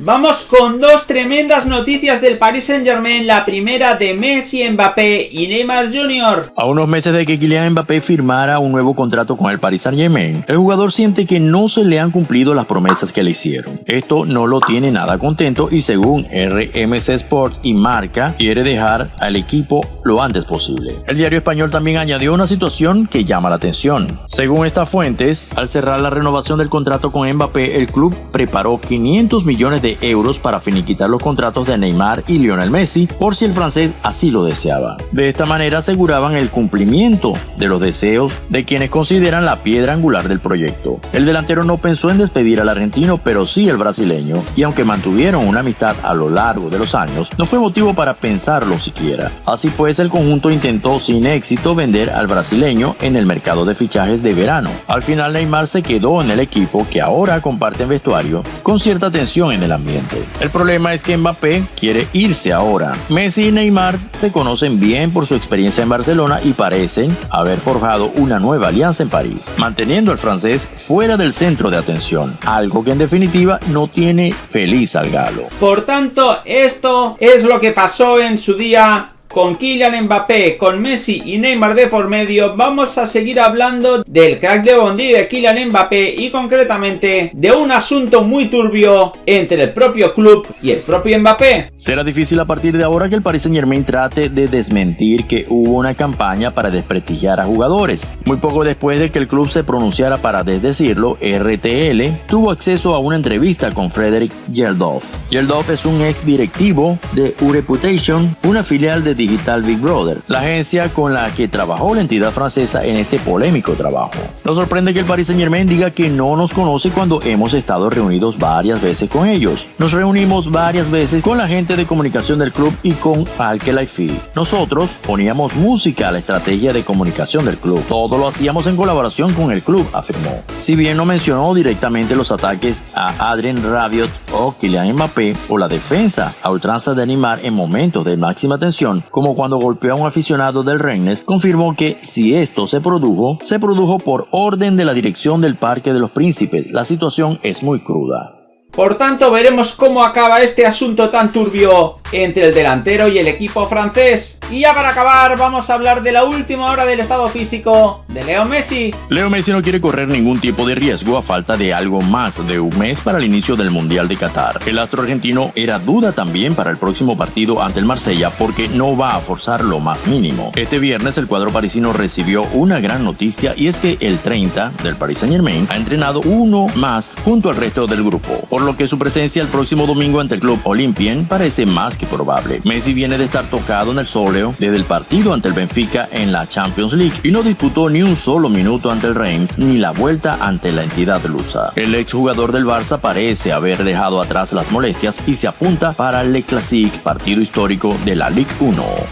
Vamos con dos tremendas noticias del Paris Saint Germain, la primera de Messi, Mbappé y Neymar Jr. A unos meses de que Kylian Mbappé firmara un nuevo contrato con el Paris Saint Germain, el jugador siente que no se le han cumplido las promesas que le hicieron. Esto no lo tiene nada contento y según RMC Sport y Marca, quiere dejar al equipo lo antes posible. El diario español también añadió una situación que llama la atención. Según estas fuentes, al cerrar la renovación del contrato con Mbappé, el club preparó 500 millones de euros para finiquitar los contratos de Neymar y Lionel Messi por si el francés así lo deseaba. De esta manera aseguraban el cumplimiento de los deseos de quienes consideran la piedra angular del proyecto. El delantero no pensó en despedir al argentino, pero sí el brasileño, y aunque mantuvieron una amistad a lo largo de los años, no fue motivo para pensarlo siquiera. Así pues, el conjunto intentó sin éxito vender al brasileño en el mercado de fichajes de verano. Al final Neymar se quedó en el equipo que ahora comparte vestuario con cierta tensión en el ambiente. El problema es que Mbappé quiere irse ahora. Messi y Neymar se conocen bien por su experiencia en Barcelona y parecen haber forjado una nueva alianza en París, manteniendo al francés fuera del centro de atención, algo que en definitiva no tiene feliz al galo. Por tanto, esto es lo que pasó en su día con Kylian Mbappé, con Messi y Neymar de por medio, vamos a seguir hablando del crack de Bondi de Kylian Mbappé y concretamente de un asunto muy turbio entre el propio club y el propio Mbappé. Será difícil a partir de ahora que el Paris Saint Germain trate de desmentir que hubo una campaña para desprestigiar a jugadores. Muy poco después de que el club se pronunciara para desdecirlo, RTL tuvo acceso a una entrevista con Frederick Geldof. Geldof es un ex directivo de U-Reputation, una filial de Digital Big Brother, la agencia con la que trabajó la entidad francesa en este polémico trabajo. Nos sorprende que el Paris Saint Germain diga que no nos conoce cuando hemos estado reunidos varias veces con ellos. Nos reunimos varias veces con la gente de comunicación del club y con Alke Laifi. Nosotros poníamos música a la estrategia de comunicación del club. Todo lo hacíamos en colaboración con el club, afirmó. Si bien no mencionó directamente los ataques a Adrien Rabiot o Kylian Mbappé o la defensa a ultranza de animar en momentos de máxima tensión, como cuando golpeó a un aficionado del Rennes, confirmó que si esto se produjo, se produjo por orden de la dirección del Parque de los Príncipes. La situación es muy cruda. Por tanto, veremos cómo acaba este asunto tan turbio entre el delantero y el equipo francés. Y ya para acabar, vamos a hablar de la última hora del estado físico de Leo Messi. Leo Messi no quiere correr ningún tipo de riesgo a falta de algo más de un mes para el inicio del Mundial de Qatar. El astro argentino era duda también para el próximo partido ante el Marsella porque no va a forzar lo más mínimo. Este viernes el cuadro parisino recibió una gran noticia y es que el 30 del Paris Saint Germain ha entrenado uno más junto al resto del grupo lo que su presencia el próximo domingo ante el club Olympien parece más que probable. Messi viene de estar tocado en el sóleo desde el partido ante el Benfica en la Champions League y no disputó ni un solo minuto ante el Reims ni la vuelta ante la entidad lusa. El exjugador del Barça parece haber dejado atrás las molestias y se apunta para el Le Classique, partido histórico de la Ligue 1.